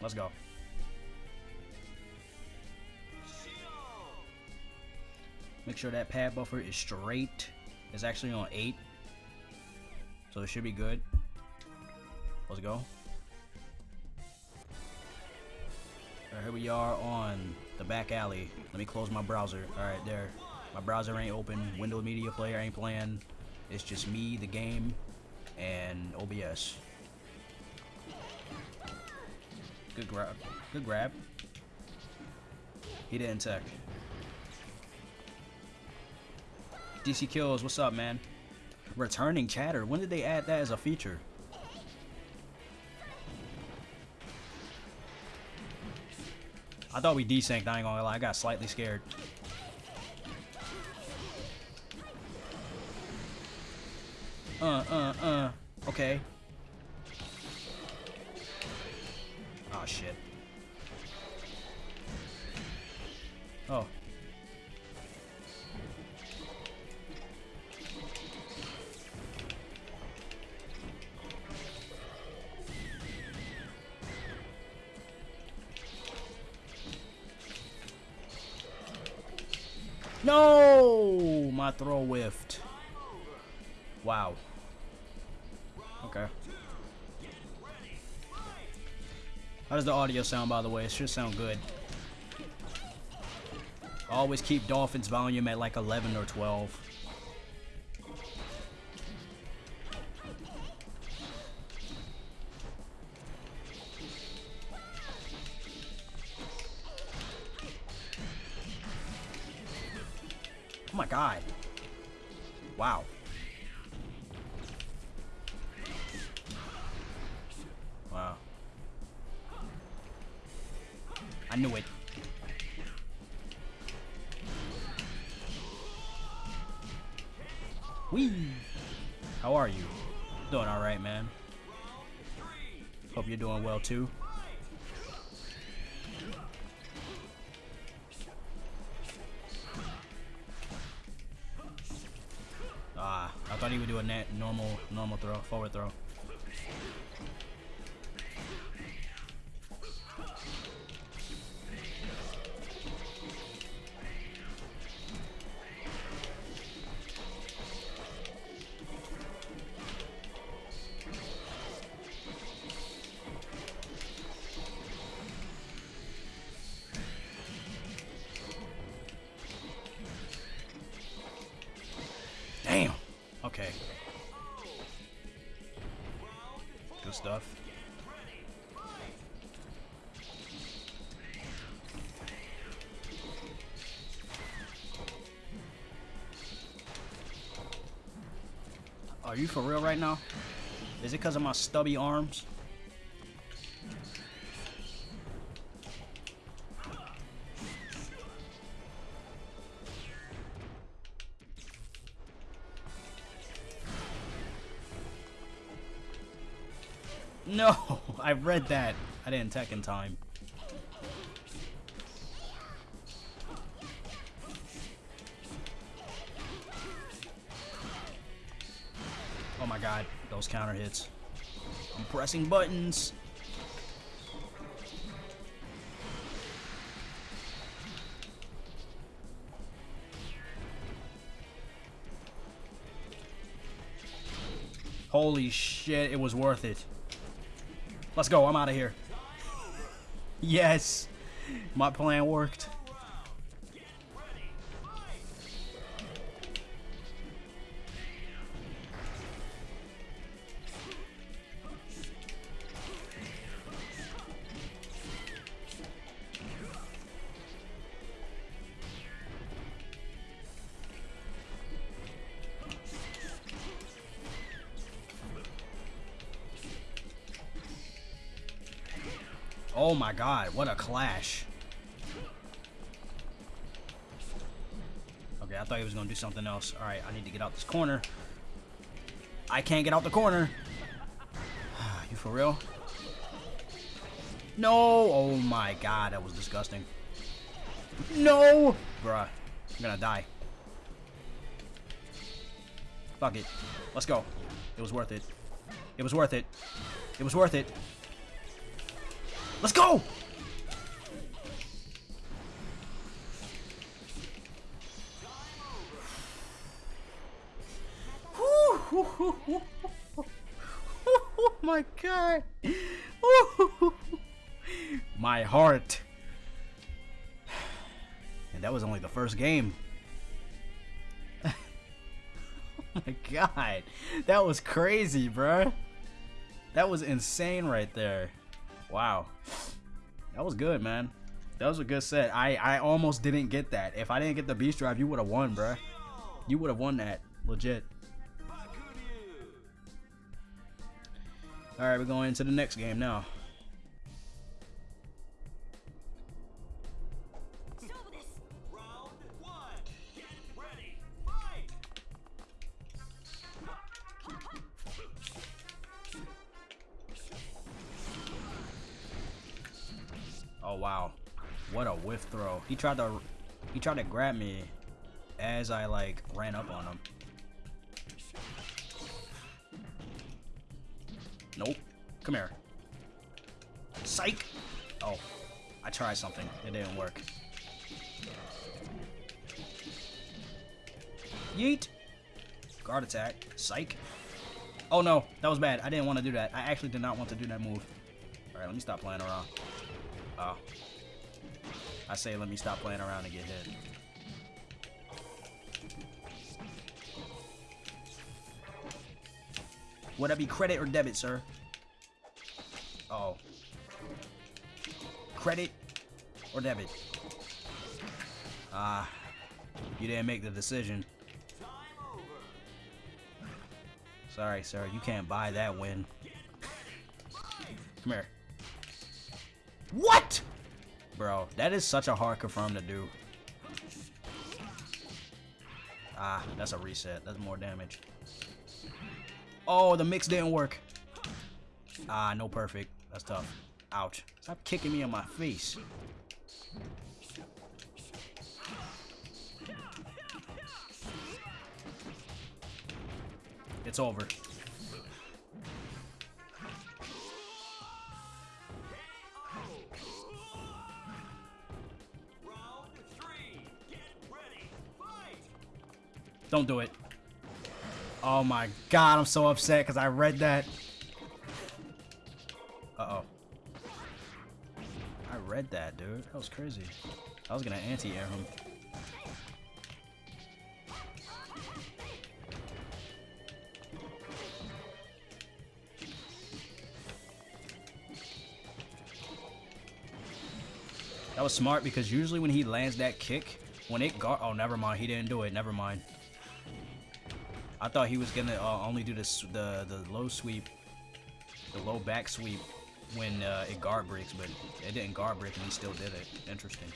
Let's go. Make sure that pad buffer is straight. It's actually on 8. So it should be good. Let's go. Here we are on the back alley. Let me close my browser. Alright, there. My browser ain't open. Windows Media Player ain't playing. It's just me, the game, and OBS. Good grab. Good grab. He didn't tech. DC Kills, what's up, man? Returning chatter. When did they add that as a feature? I thought we desynced, I ain't gonna lie. I got slightly scared. Uh, uh, uh. Okay. Shit. Oh. No! My throw whiffed. Does the audio sound, by the way? It should sound good. Always keep Dolphin's volume at like 11 or 12. Oh my god. Wow. Wow. I knew it. Wee! How are you? Doing alright, man. Hope you're doing well too. Ah, I thought he would do a net normal normal throw, forward throw. Stuff. Are you for real right now? Is it because of my stubby arms? No, I read that. I didn't tech in time. Oh my god, those counter hits. I'm pressing buttons. Holy shit, it was worth it. Let's go, I'm out of here. yes! My plan worked. God, what a clash. Okay, I thought he was gonna do something else. Alright, I need to get out this corner. I can't get out the corner. you for real? No! Oh my god, that was disgusting. No! Bruh, I'm gonna die. Fuck it. Let's go. It was worth it. It was worth it. It was worth it. Let's go! oh my god! my heart. And that was only the first game. oh my god. That was crazy, bro. That was insane right there. Wow. That was good, man. That was a good set. I, I almost didn't get that. If I didn't get the beast drive, you would have won, bro. You would have won that. Legit. Alright, we're going into the next game now. He tried to he tried to grab me as I like ran up on him. Nope. Come here. Psych! Oh. I tried something. It didn't work. Yeet! Guard attack. Psych. Oh no, that was bad. I didn't want to do that. I actually did not want to do that move. Alright, let me stop playing around. Oh. I say let me stop playing around and get hit. Would that be credit or debit, sir? Oh. Credit or debit? Ah, you didn't make the decision. Sorry, sir. You can't buy that win. Come here. What? Bro, that is such a hard confirm to do. Ah, that's a reset. That's more damage. Oh, the mix didn't work. Ah, no perfect. That's tough. Ouch. Stop kicking me in my face. It's over. Don't do it. Oh my god, I'm so upset because I read that. Uh-oh. I read that, dude. That was crazy. I was gonna anti-air him. That was smart because usually when he lands that kick, when it got- oh, never mind. He didn't do it. Never mind. I thought he was gonna uh, only do the the low sweep, the low back sweep when uh, it guard breaks, but it didn't guard break and he still did it. Interesting.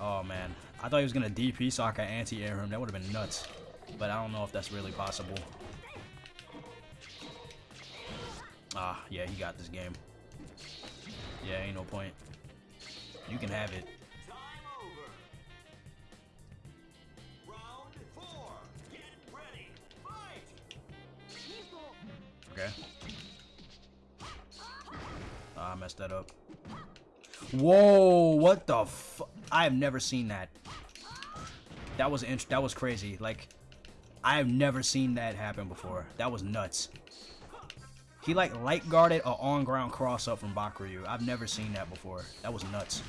Oh man, I thought he was gonna DP so I could anti-air him. That would have been nuts, but I don't know if that's really possible. Ah, yeah, he got this game. Yeah, ain't no point. You can have it. Okay. Oh, I messed that up. Whoa, what the fu- I have never seen that. That was int that was crazy. Like, I have never seen that happen before. That was nuts. He like light guarded a on ground cross up from Bakuryu. I've never seen that before. That was nuts.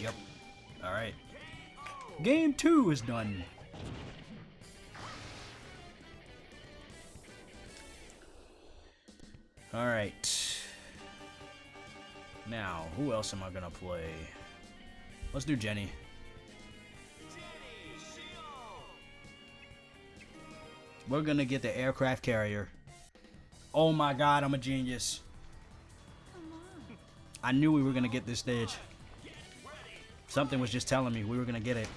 Yep. Alright. Game two is done. Alright. Now, who else am I gonna play? Let's do Jenny. We're gonna get the aircraft carrier. Oh my god, I'm a genius. I knew we were gonna get this stage. Something was just telling me we were gonna get it.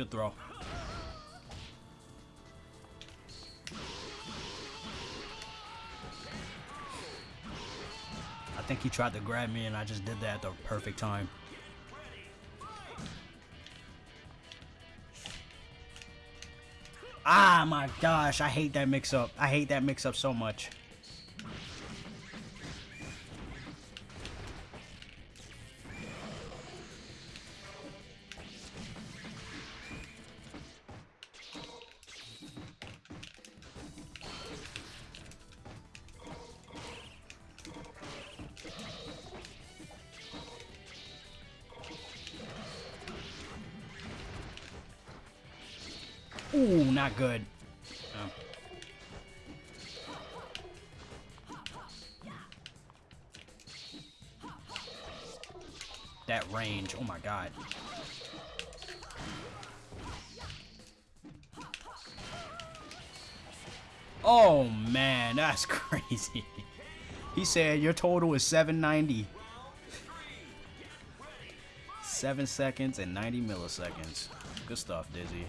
Good throw. I think he tried to grab me and I just did that at the perfect time. Ah, my gosh. I hate that mix-up. I hate that mix-up so much. Good. Oh. That range, oh my god. Oh man, that's crazy. He said your total is 790. 7 seconds and 90 milliseconds. Good stuff, Dizzy.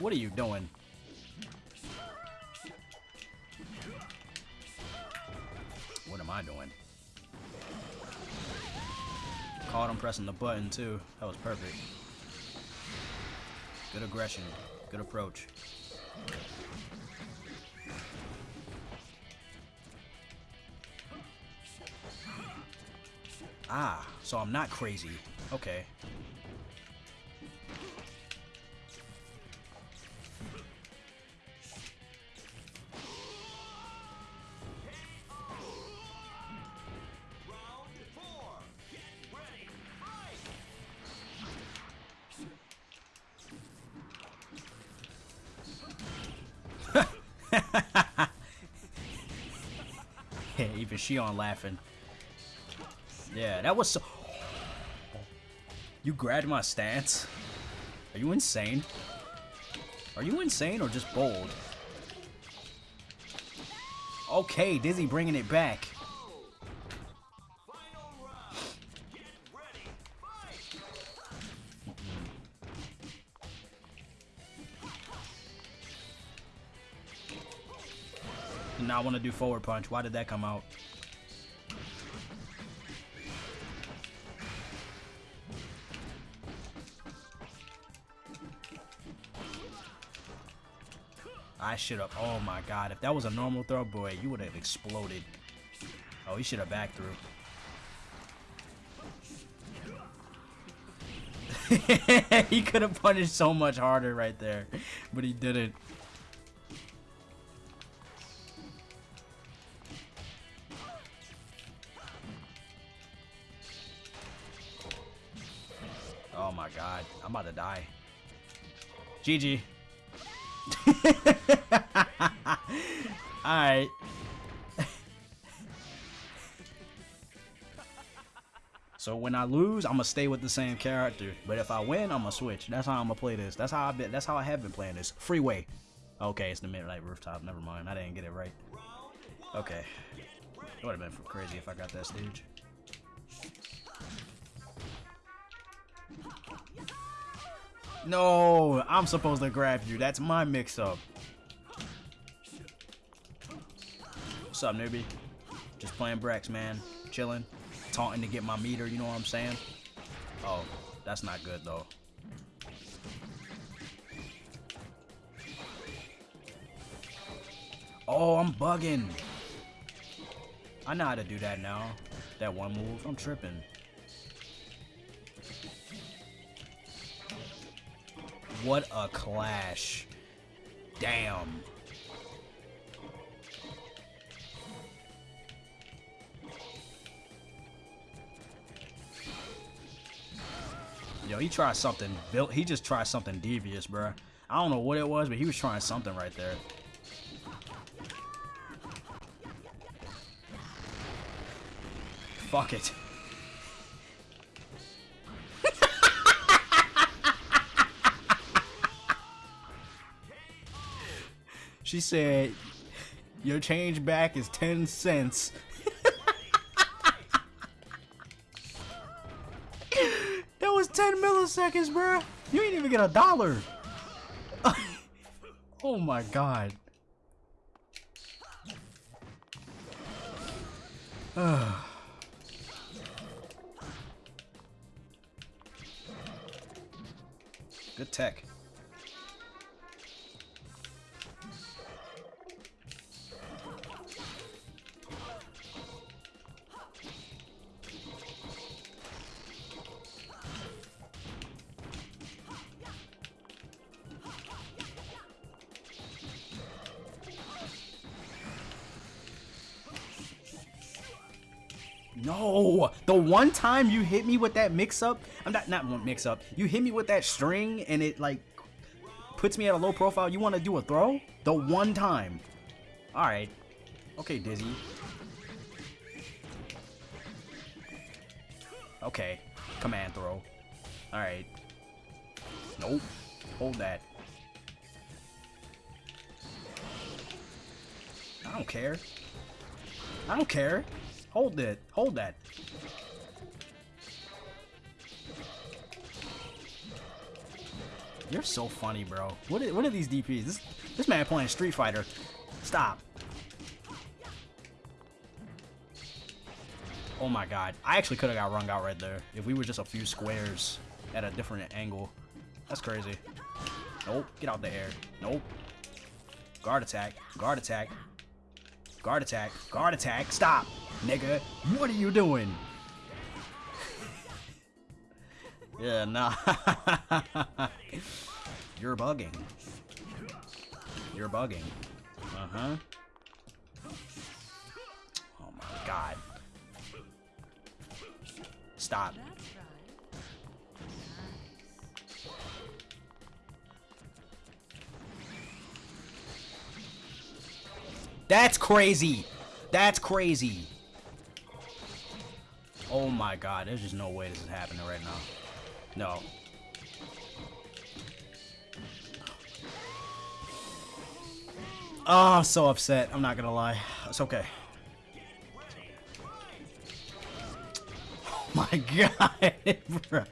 What are you doing? What am I doing? Caught him pressing the button too. That was perfect. Good aggression. Good approach. Ah, so I'm not crazy. Okay. Even she on laughing. Yeah, that was so... You grabbed my stance? Are you insane? Are you insane or just bold? Okay, Dizzy bringing it back. Now I want to do forward punch. Why did that come out? I should have. Oh my god. If that was a normal throw, boy, you would have exploded. Oh, he should have back through. he could have punished so much harder right there, but he didn't. Oh my god, I'm about to die. GG. Alright. so when I lose, I'm gonna stay with the same character. But if I win, I'm gonna switch. That's how I'm gonna play this. That's how I been. That's how I have been playing this. Freeway. Okay, it's the midnight rooftop. Never mind. I didn't get it right. Okay. It would have been for crazy if I got that stage. No, I'm supposed to grab you. That's my mix-up. What's up, newbie? Just playing Brex, man. Chilling. Taunting to get my meter, you know what I'm saying? Oh, that's not good, though. Oh, I'm bugging. I know how to do that now. That one move. I'm tripping. What a clash. Damn. Yo, he tried something. Built. He just tried something devious, bro. I don't know what it was, but he was trying something right there. Fuck it. She said, your change back is 10 cents. that was 10 milliseconds, bruh. You ain't even get a dollar. oh my god. Good tech. The one time you hit me with that mix up, I'm not not one mix up. You hit me with that string and it like puts me at a low profile. You want to do a throw? The one time. All right. Okay, Dizzy. Okay. Command throw. All right. Nope. Hold that. I don't care. I don't care. Hold it. Hold that. You're so funny, bro. What are, what are these DPs? This this man playing Street Fighter. Stop. Oh my god. I actually could have got rung out right there if we were just a few squares at a different angle. That's crazy. Nope. Get out the air. Nope. Guard attack. Guard attack. Guard attack. Guard attack. Stop nigga. What are you doing? yeah, nah. You're bugging. You're bugging. Uh-huh. Oh my god. Stop. That's crazy. That's crazy. Oh my god, there's just no way this is happening right now. No. Oh, I'm so upset. I'm not gonna lie. It's okay. Oh my god, bro.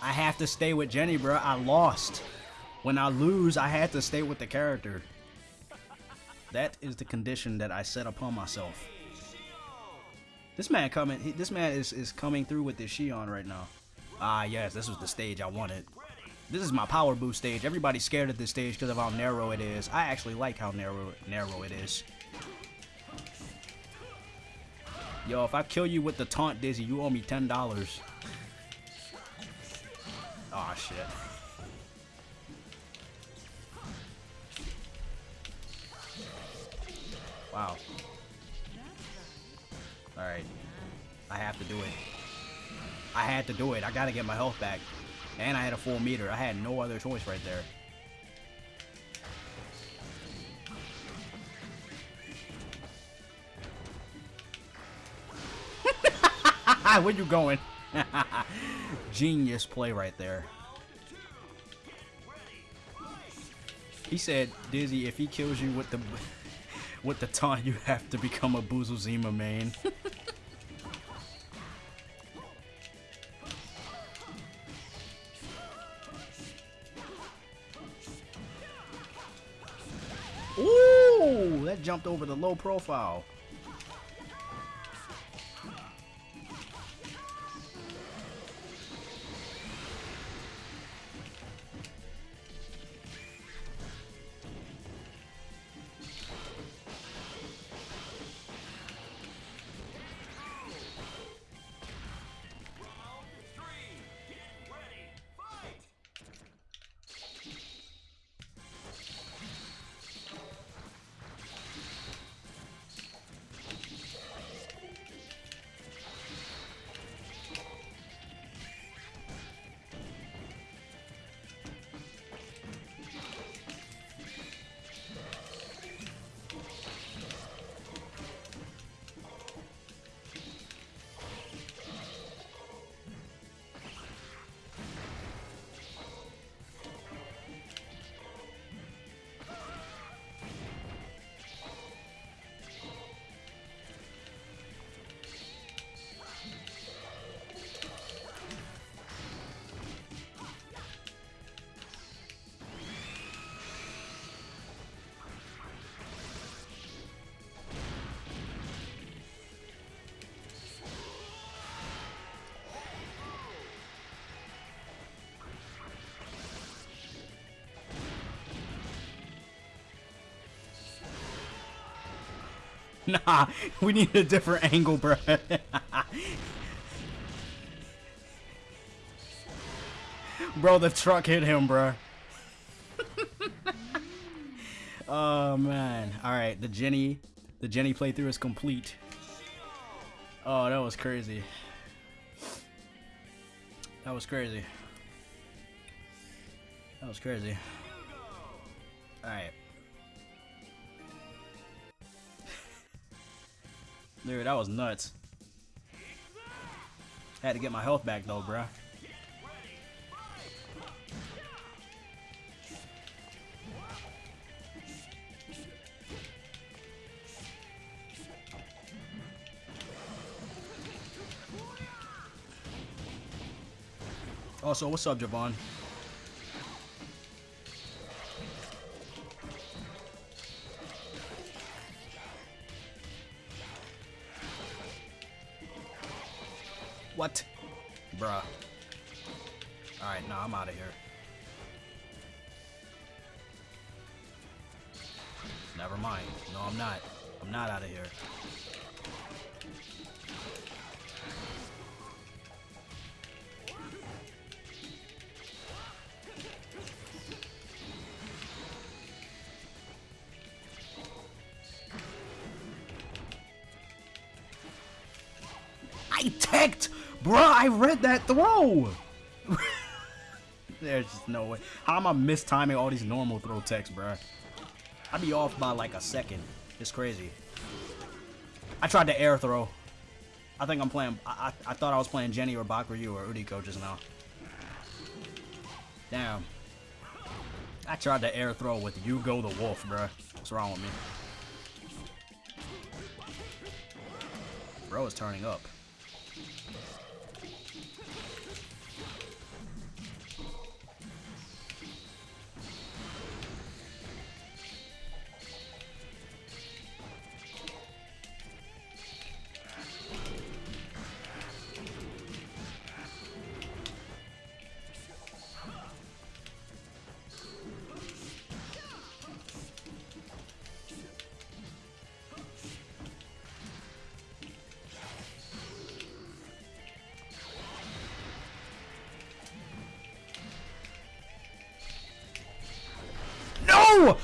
I have to stay with Jenny, bro. I lost. When I lose, I had to stay with the character. That is the condition that I set upon myself. This man coming, he, this man is, is coming through with this Xion right now. Ah, yes, this was the stage I wanted. This is my power boost stage. Everybody's scared of this stage because of how narrow it is. I actually like how narrow narrow it is. Yo, if I kill you with the taunt Dizzy, you owe me $10. Oh shit. Wow. Alright. I have to do it. I had to do it. I gotta get my health back. And I had a full meter. I had no other choice right there. Where you going? Genius play right there. He said, Dizzy, if he kills you with the with the taunt, you have to become a Busuzima main. Ooh, that jumped over the low profile. nah, we need a different angle, bro. bro, the truck hit him, bro. oh man. All right, the Jenny, the Jenny playthrough is complete. Oh, that was crazy. That was crazy. That was crazy. Alright. Dude, that was nuts. Had to get my health back though, bruh. Also, what's up, Javon? I read that throw! There's just no way. How am I mistiming all these normal throw techs, bruh? I'd be off by like a second. It's crazy. I tried to air throw. I think I'm playing... I, I, I thought I was playing Jenny or Bakuryu or Uriko just now. Damn. I tried to air throw with Yugo the Wolf, bruh. What's wrong with me? Bro is turning up. Oh,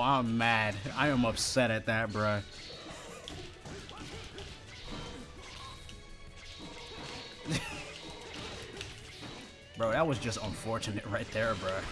I'm mad. I am upset at that, bruh. Bro, that was just unfortunate right there, bruh.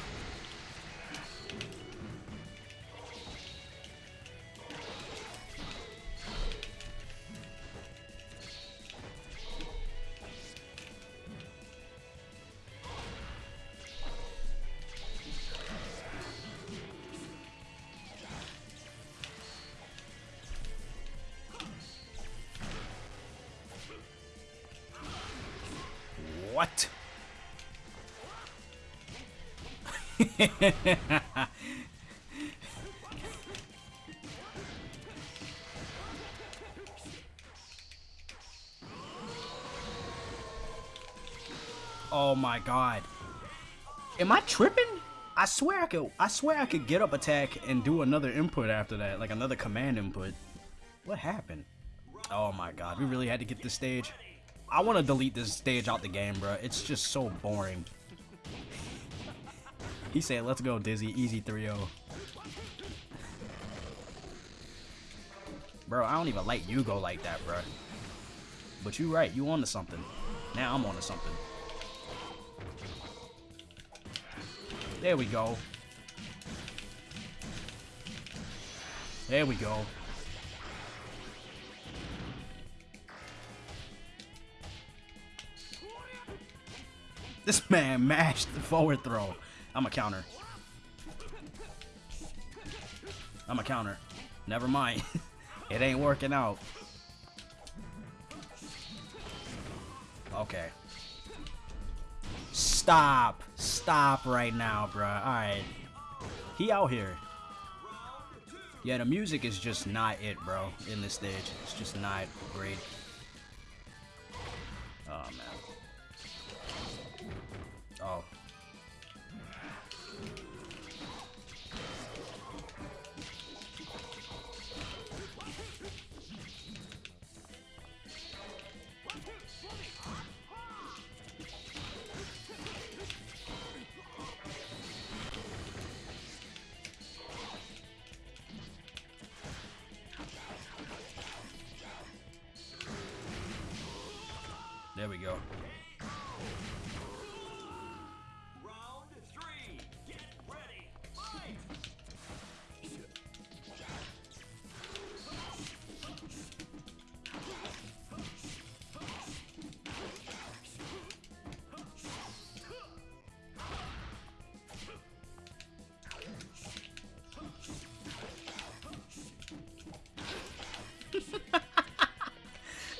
oh my god. Am I tripping? I swear I could I swear I could get up attack and do another input after that, like another command input. What happened? Oh my god, we really had to get this stage. I want to delete this stage out the game, bro. It's just so boring. He said, let's go, Dizzy. Easy 3-0. Bro, I don't even like Yugo like that, bro. But you right. You onto something. Now I'm onto something. There we go. There we go. This man mashed the forward throw. I'm a counter. I'm a counter. Never mind. it ain't working out. Okay. Stop. Stop right now, bruh. Alright. He out here. Yeah, the music is just not it, bro, in this stage. It's just not great.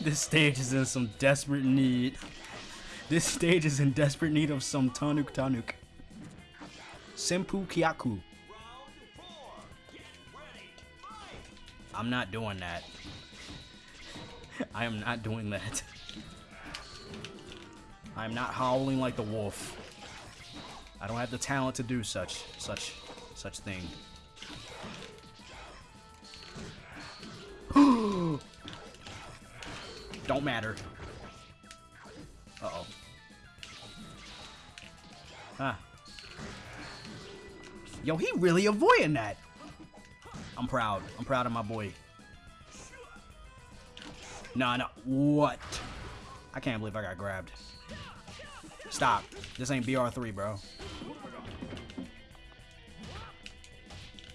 This stage is in some desperate need. This stage is in desperate need of some Tanuk Tanuk. Senpu Kyaku. I'm not doing that. I am not doing that. I am not howling like the wolf. I don't have the talent to do such, such, such thing. Don't matter. Uh-oh. Ah. Yo, he really avoiding that. I'm proud. I'm proud of my boy. Nah, no. What? I can't believe I got grabbed. Stop. This ain't BR3, bro.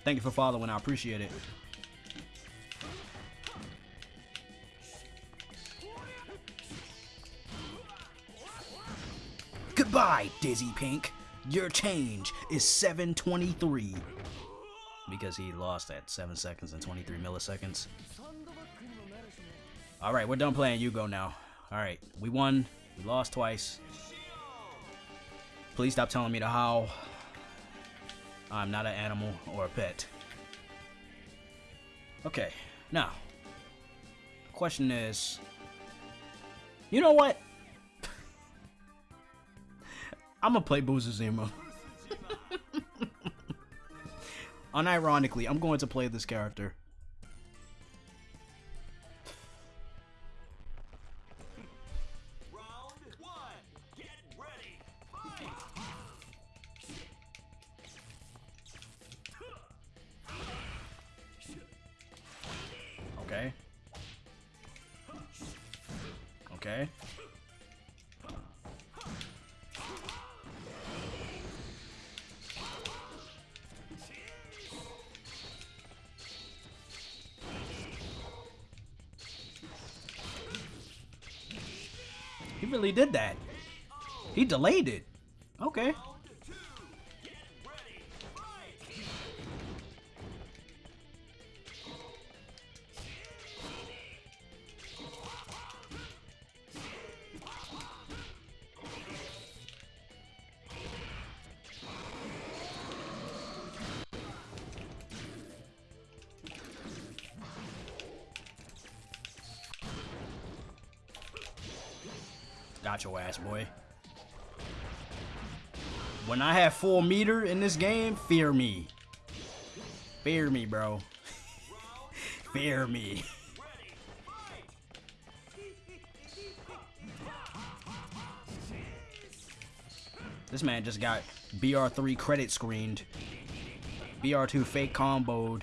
Thank you for following. I appreciate it. Goodbye, Dizzy Pink. Your change is 723. Because he lost at 7 seconds and 23 milliseconds. Alright, we're done playing Yugo now. Alright, we won. We lost twice. Please stop telling me to howl. I'm not an animal or a pet. Okay, now. Question is. You know what? I'm gonna play Busuzima. Unironically, I'm going to play this character. Did that. He delayed it. Okay. Your ass, boy. When I have full meter in this game, fear me. Fear me, bro. fear me. This man just got BR3 credit screened. BR2 fake comboed.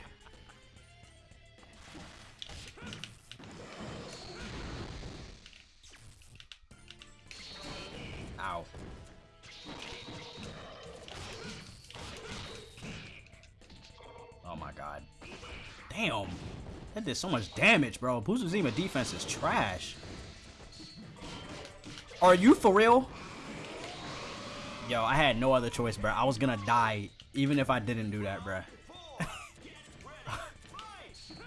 Damn. That did so much damage, bro. Busuzima defense is trash. Are you for real? Yo, I had no other choice, bro. I was gonna die even if I didn't do that, bro. Four. Get ready. Fight.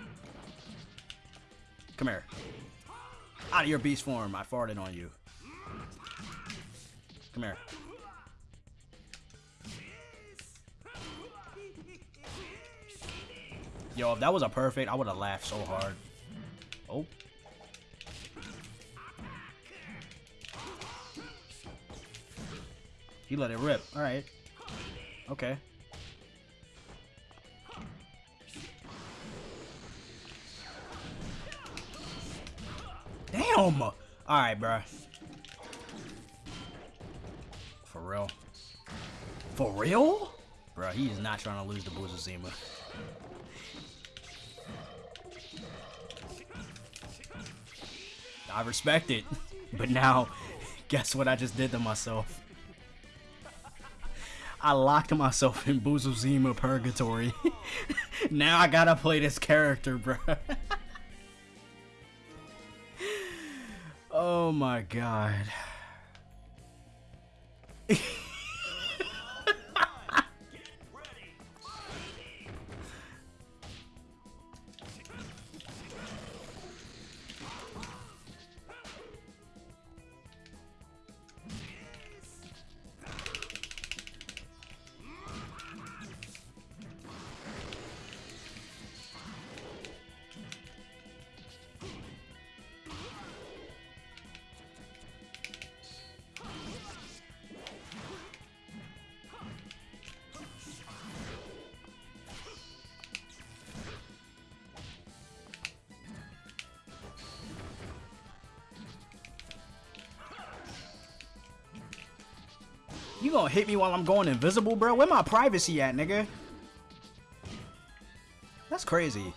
Come here. Out of your beast form. I farted on you. Come here. Yo, if that was a perfect, I would have laughed so hard. Oh. He let it rip. Alright. Okay. Damn! Alright, bruh. For real? For real? Bruh, he is not trying to lose the to Busuzima. I respect it. But now, Guess what I just did to myself? I locked myself in Busuzima Purgatory. now I gotta play this character, bro. oh my god. You gonna hit me while I'm going invisible, bro? Where my privacy at, nigga? That's crazy.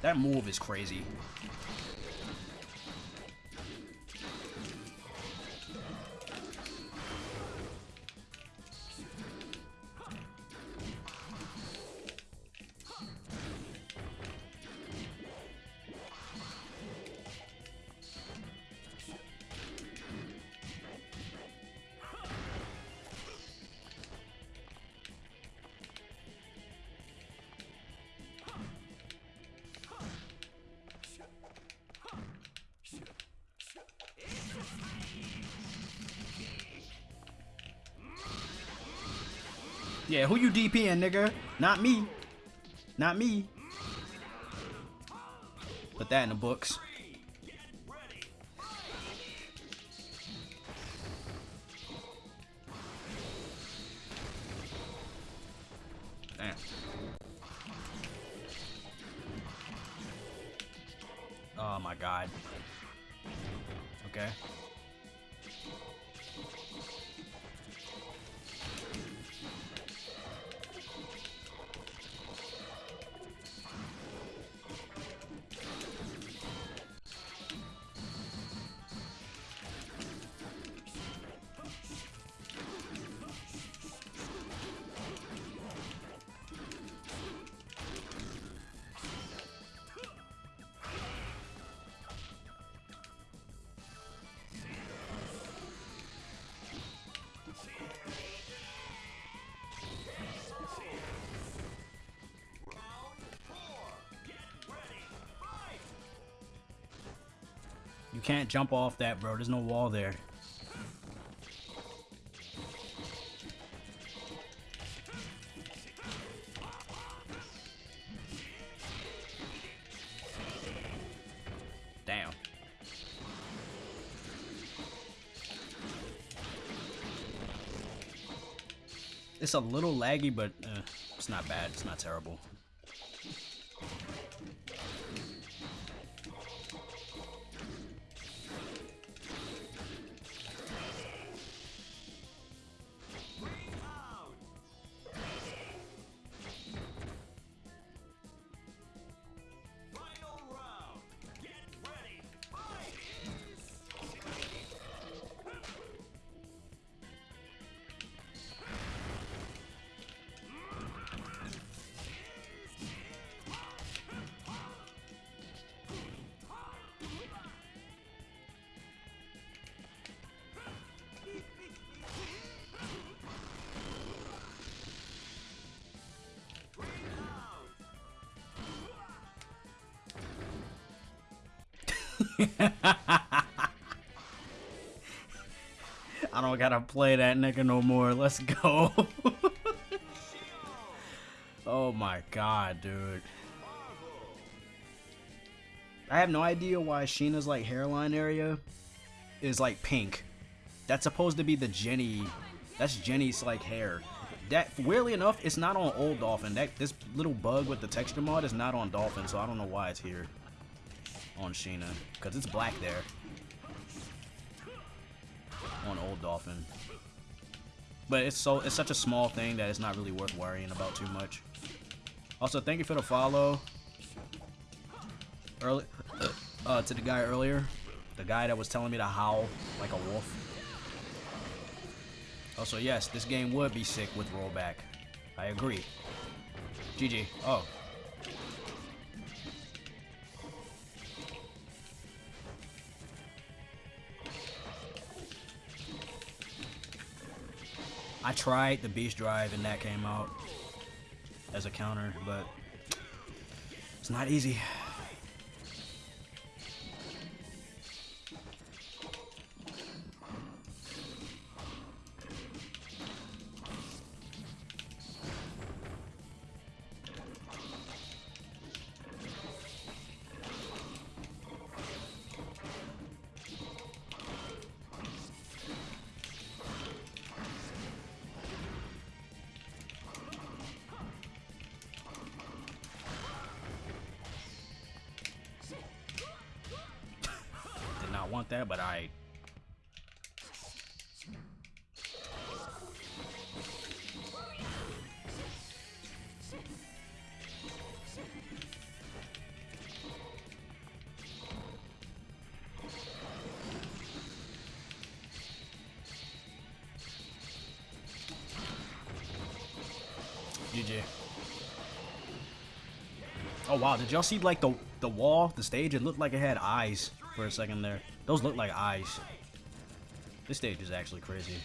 That move is crazy. Yeah, who you DPing, nigga? Not me. Not me. Put that in the books. Damn. Oh my god. Okay. You can't jump off that, bro. There's no wall there. Damn. It's a little laggy, but uh, it's not bad. It's not terrible. I don't gotta play that nigga no more. Let's go. oh my god, dude. I have no idea why Shina's like hairline area is like pink. That's supposed to be the Jenny. That's Jenny's like hair. That weirdly enough, it's not on old Dolphin. That this little bug with the texture mod is not on Dolphin, so I don't know why it's here on Shina because it's black there on old Dolphin. But it's so it's such a small thing that it's not really worth worrying about too much. Also, thank you for the follow. Early, uh, to the guy earlier, the guy that was telling me to howl like a wolf. Also, yes, this game would be sick with rollback. I agree. GG. Oh. Tried the Beast Drive and that came out as a counter, but it's not easy. That, but I. Oh wow, did y'all see like the the wall, the stage? It looked like it had eyes for a second there. Those look like eyes. This stage is actually crazy.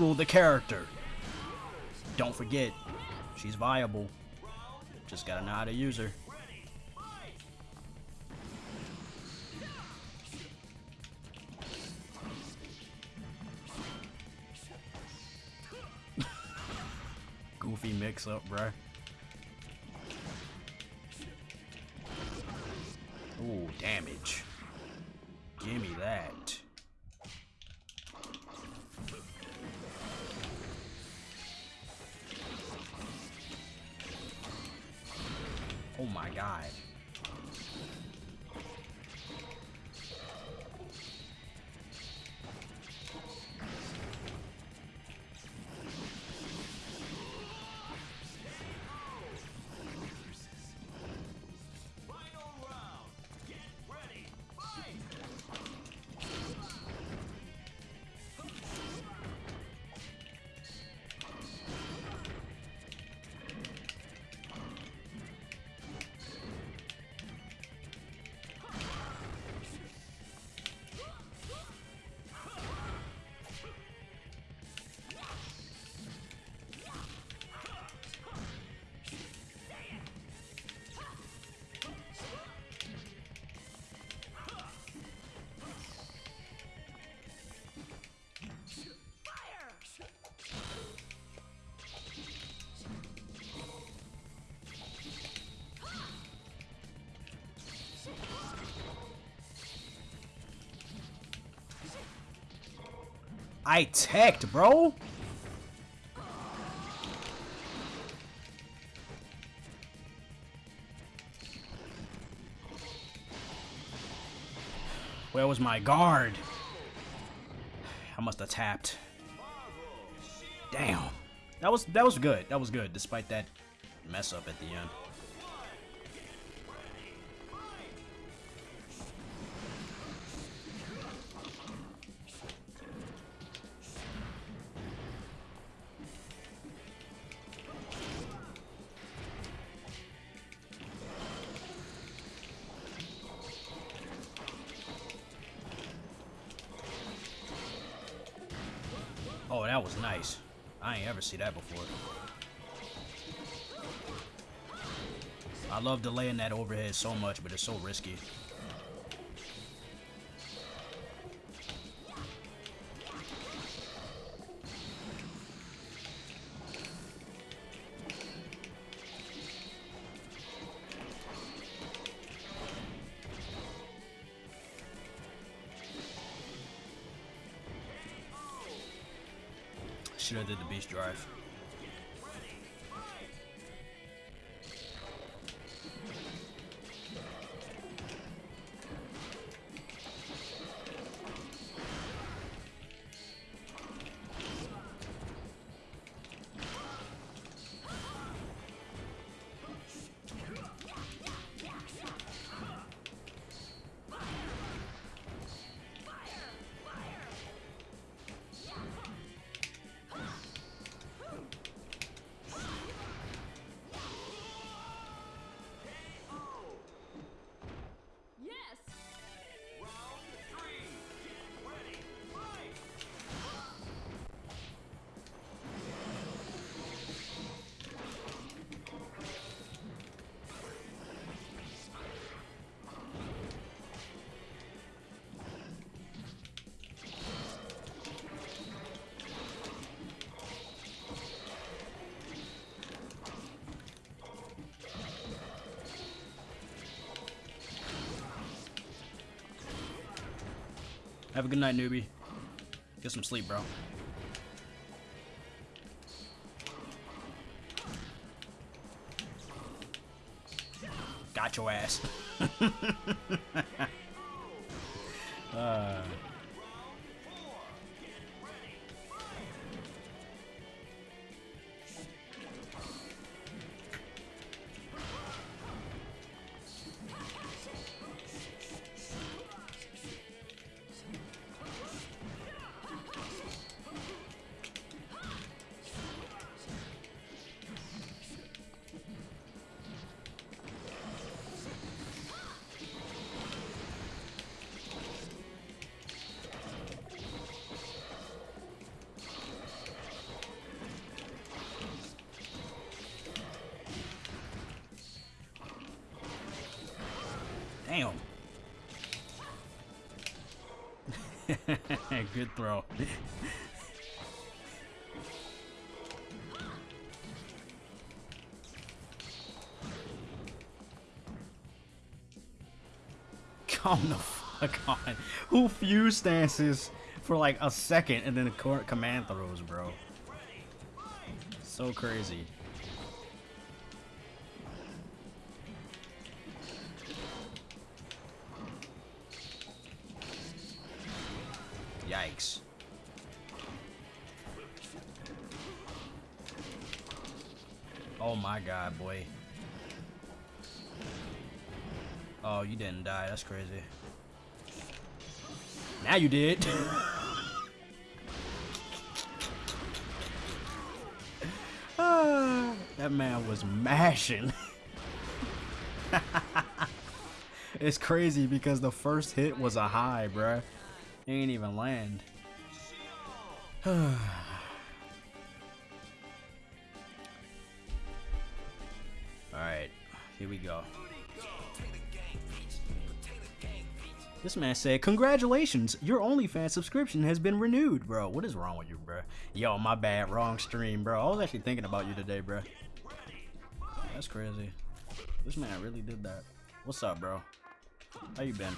The character. Don't forget, she's viable. Just gotta know how to use her. Goofy mix up, bruh. Ooh, damage. Gimme that. Oh my god. I teched, bro. Where was my guard? I must have tapped. Damn. That was that was good. That was good, despite that mess up at the end. so much, but it's so risky. Should have did the beast drive. Have a good night, newbie. Get some sleep, bro. Got your ass. damn. good throw. Come the fuck on. Who fuse stances for like a second and then the command throws, bro? So crazy. Now you did. Ah, that man was mashing. it's crazy because the first hit was a high, bruh. He ain't even land. Alright, here we go. This man said, Congratulations, your OnlyFans subscription has been renewed, bro. What is wrong with you, bro? Yo, my bad, wrong stream, bro. I was actually thinking about you today, bro. That's crazy. This man really did that. What's up, bro? How you been?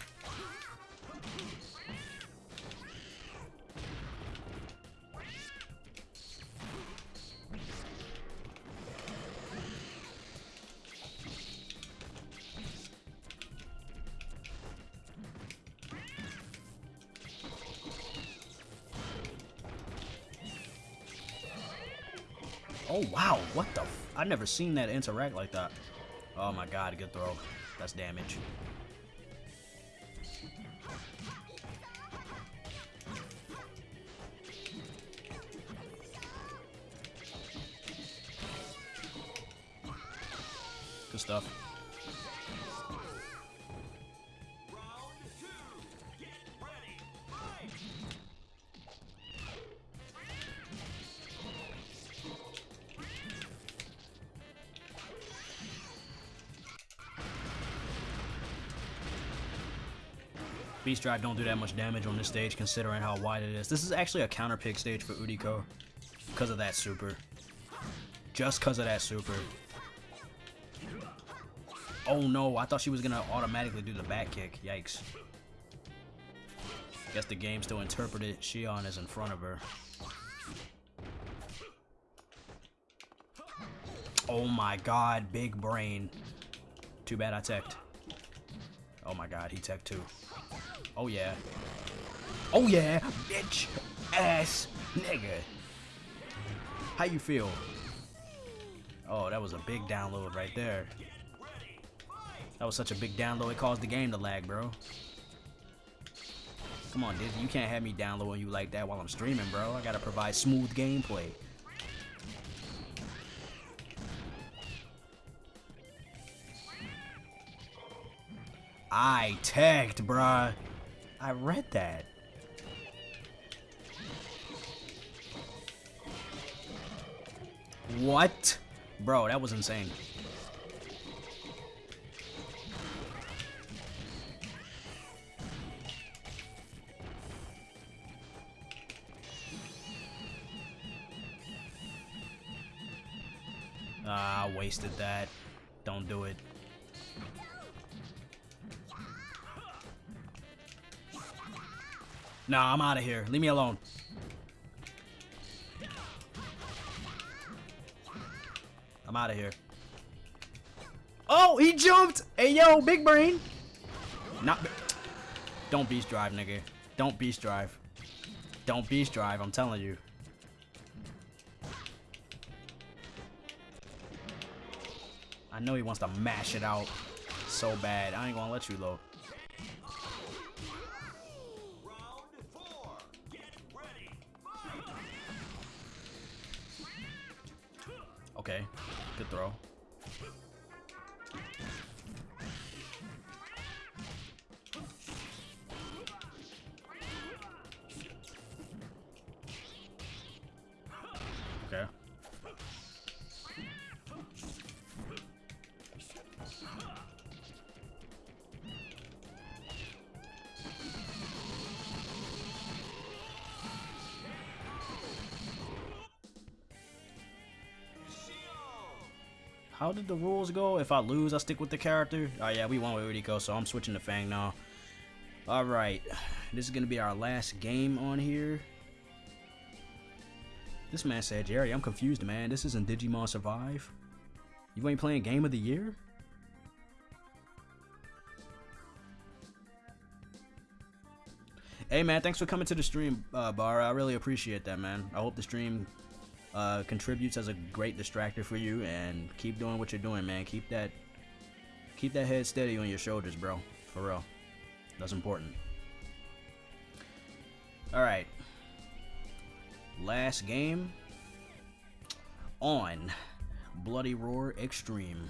Oh wow, what the? F I never seen that interact like that. Oh my god, good throw. That's damage. Beast Drive don't do that much damage on this stage considering how wide it is. This is actually a counter pick stage for Uriko because of that super. Just because of that super. Oh no, I thought she was gonna automatically do the back kick. Yikes. Guess the game still interpreted Xion is in front of her. Oh my god, big brain. Too bad I teched. Oh my god, he teched too. Oh yeah. Oh yeah, bitch ass nigga. How you feel? Oh, that was a big download right there. That was such a big download, it caused the game to lag, bro. Come on, Disney, you can't have me downloading you like that while I'm streaming, bro. I gotta provide smooth gameplay. I tagged, bruh. I read that. What? Bro, that was insane. Ah, wasted that. Don't do it. Nah, I'm out of here. Leave me alone. I'm out of here. Oh, he jumped! Hey, yo, big brain. Not. Don't beast drive, nigga. Don't beast drive. Don't beast drive. I'm telling you. I know he wants to mash it out so bad. I ain't gonna let you, though. Okay. Good throw. How did the rules go? If I lose, I stick with the character? Oh yeah, we won with Uriko, so I'm switching to Fang now. Alright, this is going to be our last game on here. This man said, Jerry, I'm confused, man. This isn't Digimon Survive. You ain't playing Game of the Year? Hey man, thanks for coming to the stream, uh, Bar. I really appreciate that, man. I hope the stream uh, contributes as a great distractor for you, and keep doing what you're doing, man. Keep that, keep that head steady on your shoulders, bro. For real, that's important. All right, last game on Bloody Roar Extreme.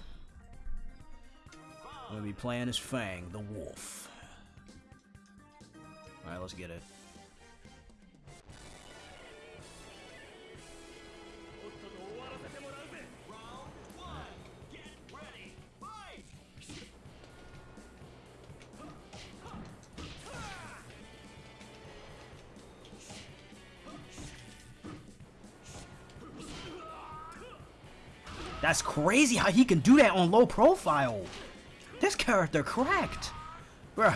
I'm gonna be playing as Fang, the Wolf. All right, let's get it. That's crazy how he can do that on low profile. This character cracked. Bro.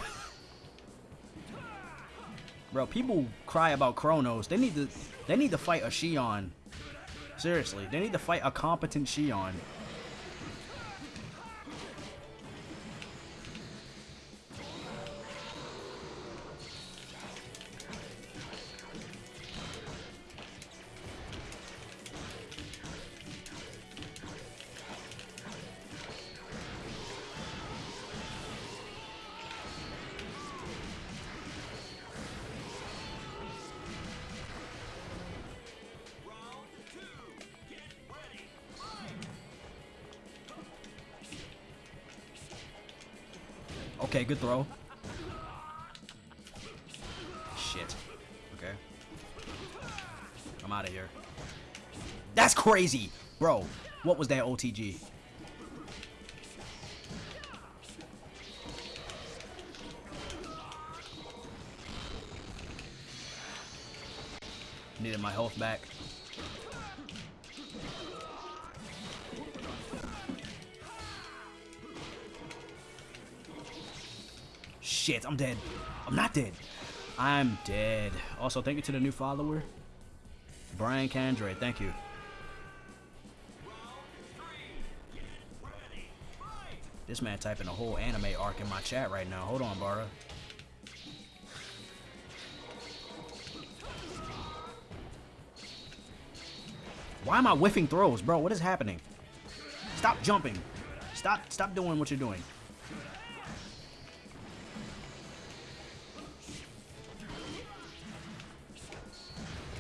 Bro, people cry about Kronos. They need to they need to fight a Xion. Seriously, they need to fight a competent Xion. Okay, good throw. Shit. Okay. I'm out of here. That's crazy! Bro, what was that OTG? Needed my health back. I'm dead. I'm not dead. I'm dead. Also, thank you to the new follower. Brian Candre, thank you. This man typing a whole anime arc in my chat right now. Hold on, Bara. Why am I whiffing throws, bro? What is happening? Stop jumping. Stop stop doing what you're doing.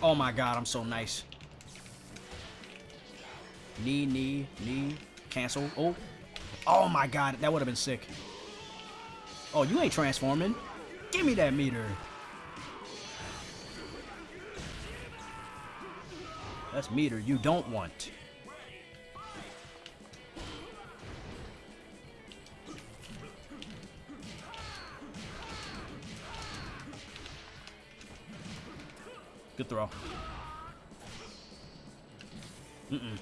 Oh my god, I'm so nice. Knee, knee, knee. Cancel. Oh. Oh my god, that would have been sick. Oh, you ain't transforming. Give me that meter. That's meter you don't want. Good throw. Mm-mm.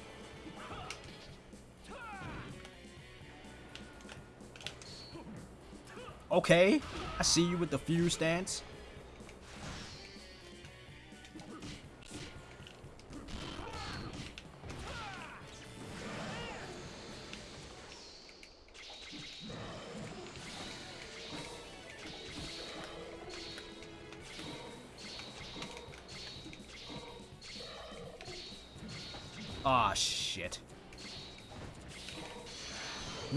Okay, I see you with the fuse stance.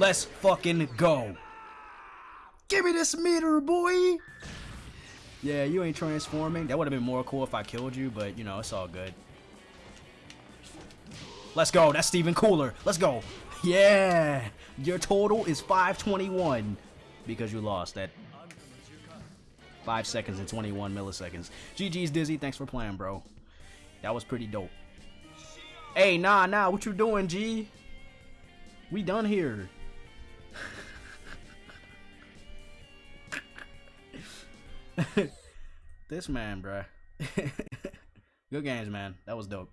Let's fucking go. Give me this meter, boy. Yeah, you ain't transforming. That would have been more cool if I killed you, but you know, it's all good. Let's go. That's Steven Cooler. Let's go. Yeah. Your total is 521 because you lost that 5 seconds and 21 milliseconds. GG's Dizzy. Thanks for playing, bro. That was pretty dope. Hey, nah, nah. What you doing, G? We done here. this man, bruh. Good games, man. That was dope.